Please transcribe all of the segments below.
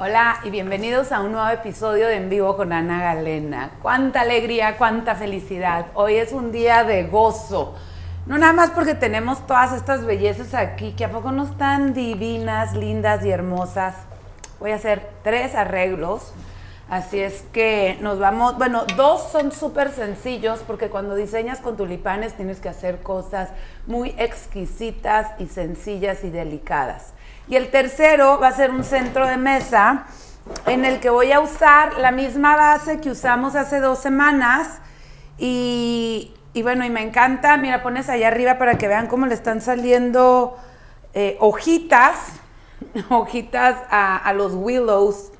Hola y bienvenidos a un nuevo episodio de En Vivo con Ana Galena. Cuánta alegría, cuánta felicidad. Hoy es un día de gozo. No nada más porque tenemos todas estas bellezas aquí, que a poco no están divinas, lindas y hermosas. Voy a hacer tres arreglos. Así es que nos vamos, bueno, dos son súper sencillos porque cuando diseñas con tulipanes tienes que hacer cosas muy exquisitas y sencillas y delicadas. Y el tercero va a ser un centro de mesa en el que voy a usar la misma base que usamos hace dos semanas. Y, bueno, y me encanta, mira, pones allá arriba para que vean cómo le están saliendo eh, hojitas, hojitas a, a los willows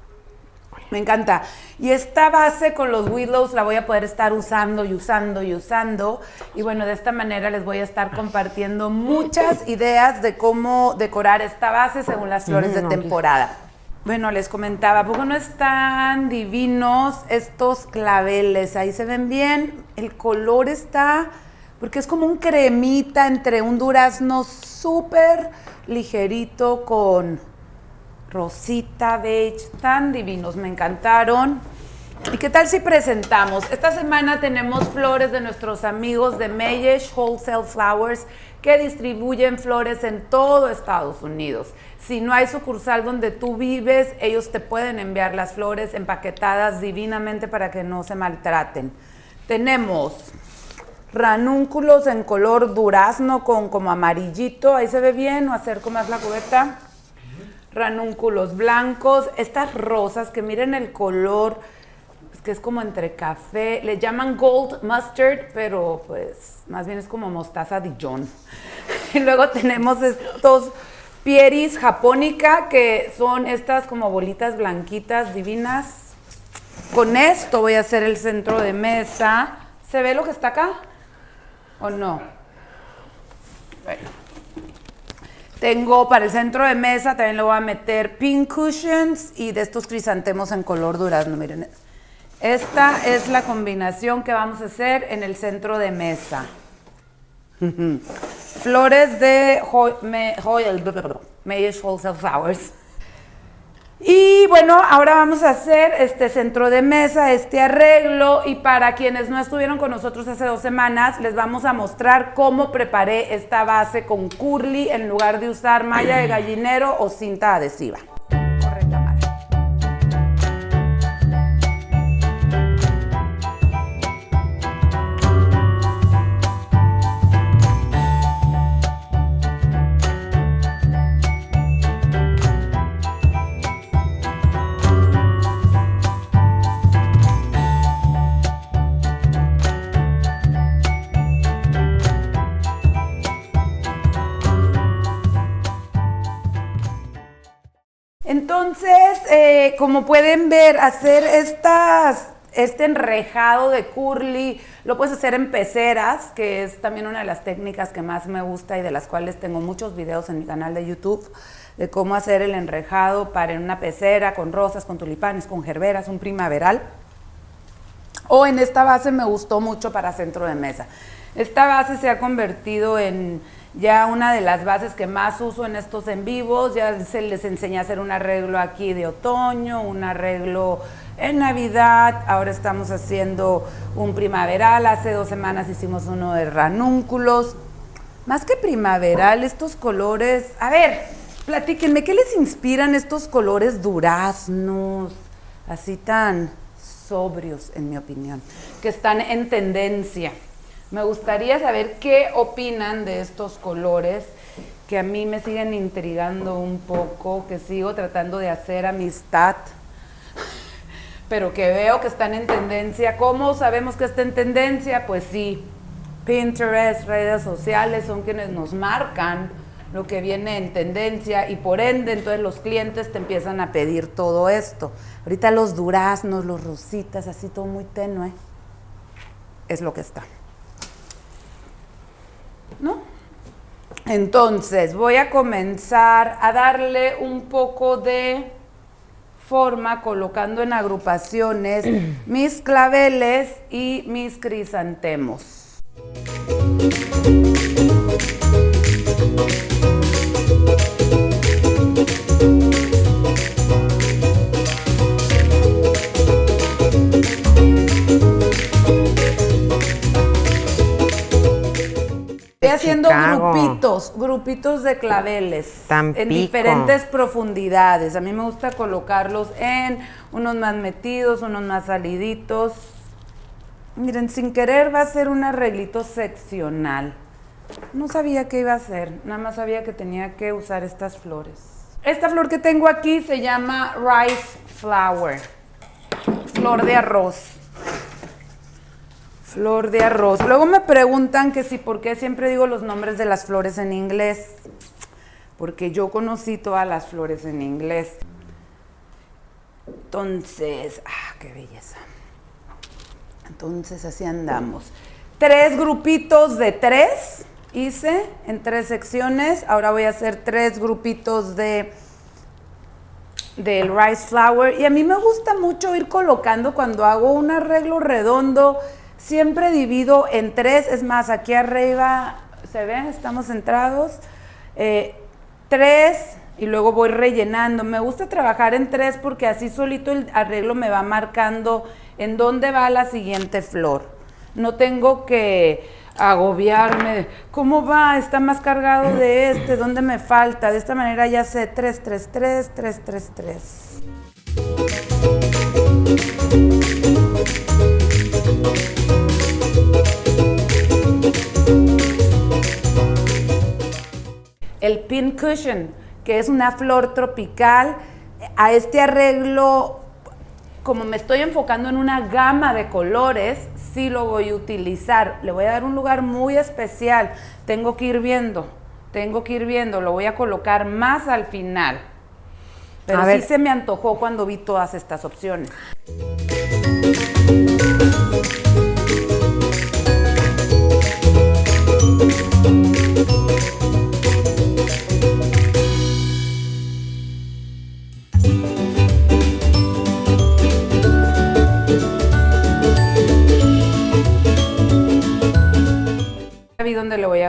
me encanta. Y esta base con los willows la voy a poder estar usando y usando y usando. Y bueno, de esta manera les voy a estar compartiendo muchas ideas de cómo decorar esta base según las flores de temporada. Bueno, les comentaba, ¿poco no están divinos estos claveles? Ahí se ven bien. El color está, porque es como un cremita entre un durazno súper ligerito con rosita, beige, tan divinos, me encantaron. ¿Y qué tal si presentamos? Esta semana tenemos flores de nuestros amigos de Mayesh Wholesale Flowers que distribuyen flores en todo Estados Unidos. Si no hay sucursal donde tú vives, ellos te pueden enviar las flores empaquetadas divinamente para que no se maltraten. Tenemos ranúnculos en color durazno con como amarillito, ahí se ve bien, o acerco más la cubeta ranúnculos blancos, estas rosas que miren el color, que es como entre café, le llaman gold mustard, pero pues más bien es como mostaza Dijon. Y luego tenemos estos pieris japónica, que son estas como bolitas blanquitas divinas. Con esto voy a hacer el centro de mesa. ¿Se ve lo que está acá? ¿O no? Bueno. Tengo para el centro de mesa, también le voy a meter pink cushions y de estos crisantemos en color durazno, miren. Esta es la combinación que vamos a hacer en el centro de mesa. Flores de Hoyle, Wholesale Flowers. Y bueno, ahora vamos a hacer este centro de mesa, este arreglo y para quienes no estuvieron con nosotros hace dos semanas, les vamos a mostrar cómo preparé esta base con curly en lugar de usar malla de gallinero o cinta adhesiva. Entonces, eh, como pueden ver, hacer este enrejado de curly lo puedes hacer en peceras, que es también una de las técnicas que más me gusta y de las cuales tengo muchos videos en mi canal de YouTube de cómo hacer el enrejado para en una pecera con rosas, con tulipanes, con gerberas, un primaveral. O en esta base me gustó mucho para centro de mesa. Esta base se ha convertido en ya una de las bases que más uso en estos en vivos, ya se les enseña a hacer un arreglo aquí de otoño, un arreglo en Navidad, ahora estamos haciendo un primaveral, hace dos semanas hicimos uno de ranúnculos. Más que primaveral, estos colores, a ver, platíquenme, ¿qué les inspiran estos colores duraznos, así tan sobrios en mi opinión, que están en tendencia? Me gustaría saber qué opinan de estos colores que a mí me siguen intrigando un poco, que sigo tratando de hacer amistad, pero que veo que están en tendencia. ¿Cómo sabemos que está en tendencia? Pues sí, Pinterest, redes sociales son quienes nos marcan lo que viene en tendencia y por ende entonces los clientes te empiezan a pedir todo esto. Ahorita los duraznos, los rositas, así todo muy tenue, es lo que está. ¿No? Entonces, voy a comenzar a darle un poco de forma colocando en agrupaciones mis claveles y mis crisantemos. Grupitos, grupitos de claveles Tampico. en diferentes profundidades. A mí me gusta colocarlos en unos más metidos, unos más saliditos. Miren, sin querer va a ser un arreglito seccional. No sabía qué iba a hacer, nada más sabía que tenía que usar estas flores. Esta flor que tengo aquí se llama Rice Flower, flor de arroz. Flor de arroz. Luego me preguntan que si por qué siempre digo los nombres de las flores en inglés. Porque yo conocí todas las flores en inglés. Entonces, ah, qué belleza. Entonces así andamos. Tres grupitos de tres hice en tres secciones. Ahora voy a hacer tres grupitos de del rice flower y a mí me gusta mucho ir colocando cuando hago un arreglo redondo siempre divido en tres es más aquí arriba se ven estamos centrados eh, tres y luego voy rellenando me gusta trabajar en tres porque así solito el arreglo me va marcando en dónde va la siguiente flor no tengo que agobiarme. ¿Cómo va? Está más cargado de este. ¿Dónde me falta? De esta manera ya sé 3, 3, 3, 3, 3, 3. El pin cushion, que es una flor tropical. A este arreglo como me estoy enfocando en una gama de colores, sí lo voy a utilizar. Le voy a dar un lugar muy especial. Tengo que ir viendo, tengo que ir viendo. Lo voy a colocar más al final. Pero A sí ver. se me antojó cuando vi todas estas opciones.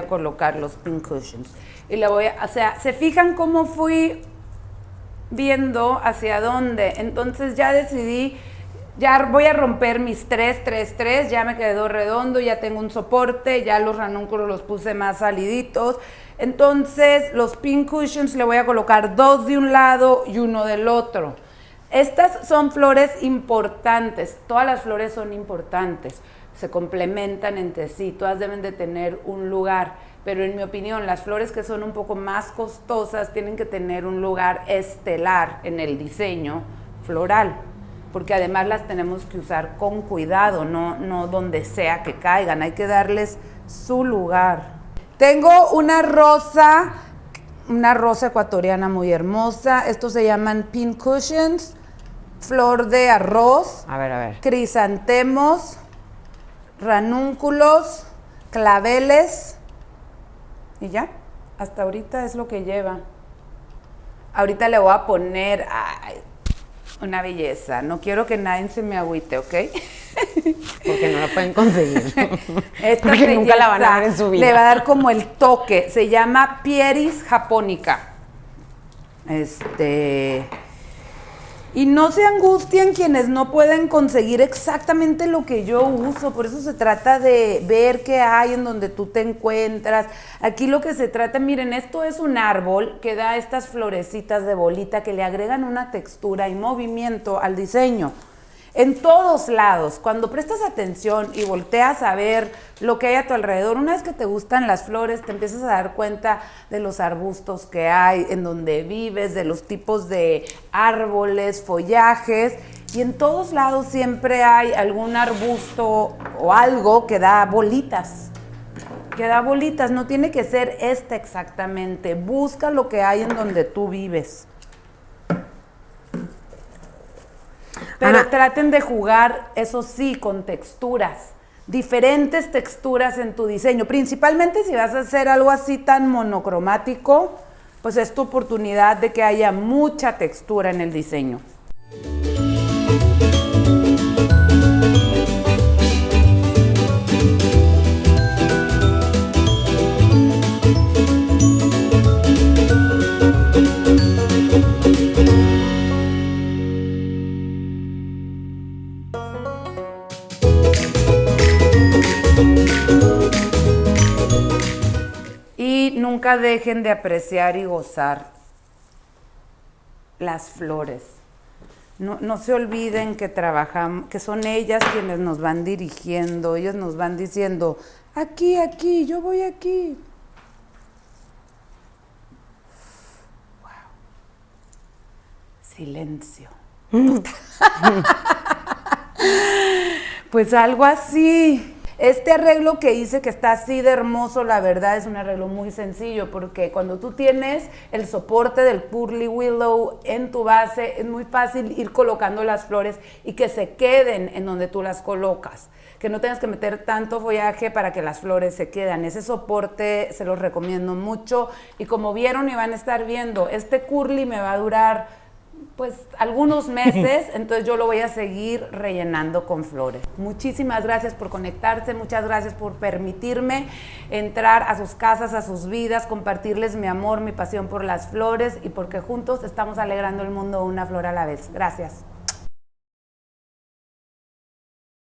Colocar los pin cushions. Y le voy a, o sea, ¿se fijan cómo fui viendo hacia dónde? Entonces ya decidí, ya voy a romper mis 3, 3, 3, ya me quedó redondo, ya tengo un soporte, ya los ranúnculos los puse más saliditos. Entonces los pin cushions le voy a colocar dos de un lado y uno del otro. Estas son flores importantes, todas las flores son importantes, se complementan entre sí, todas deben de tener un lugar, pero en mi opinión las flores que son un poco más costosas tienen que tener un lugar estelar en el diseño floral, porque además las tenemos que usar con cuidado, no, no donde sea que caigan, hay que darles su lugar. Tengo una rosa una rosa ecuatoriana muy hermosa. Estos se llaman pin cushions, flor de arroz, A ver, a ver. crisantemos, ranúnculos, claveles y ya. Hasta ahorita es lo que lleva. Ahorita le voy a poner ay, una belleza. No quiero que nadie se me agüite, ¿ok? Porque no la pueden conseguir. Esta Porque nunca la van a ver en su vida. Le va a dar como el toque. Se llama Pieris japonica. Este. Y no se angustien quienes no pueden conseguir exactamente lo que yo uso. Por eso se trata de ver qué hay en donde tú te encuentras. Aquí lo que se trata, miren, esto es un árbol que da estas florecitas de bolita que le agregan una textura y movimiento al diseño en todos lados, cuando prestas atención y volteas a ver lo que hay a tu alrededor, una vez que te gustan las flores, te empiezas a dar cuenta de los arbustos que hay, en donde vives, de los tipos de árboles, follajes, y en todos lados siempre hay algún arbusto o algo que da bolitas. Que da bolitas, no tiene que ser este exactamente. Busca lo que hay en donde tú vives. Pero Ana. traten de jugar, eso sí, con texturas, diferentes texturas en tu diseño. Principalmente si vas a hacer algo así tan monocromático, pues es tu oportunidad de que haya mucha textura en el diseño. Nunca dejen de apreciar y gozar las flores. No, no, se olviden que trabajamos, que son ellas quienes nos van dirigiendo, ellas nos van diciendo, aquí, aquí, yo voy aquí. Wow. Silencio. pues algo así. Este arreglo que hice, que está así de hermoso, la verdad es un arreglo muy sencillo, porque cuando tú tienes el soporte del Purly Willow en tu base, es muy fácil ir colocando las flores y que se queden en donde tú las colocas. Que no tengas que meter tanto follaje para que las flores se quedan. Ese soporte se los recomiendo mucho. Y como vieron y van a estar viendo, este curly me va a durar pues algunos meses, entonces yo lo voy a seguir rellenando con flores. Muchísimas gracias por conectarse, muchas gracias por permitirme entrar a sus casas, a sus vidas, compartirles mi amor, mi pasión por las flores y porque juntos estamos alegrando el mundo una flor a la vez. Gracias.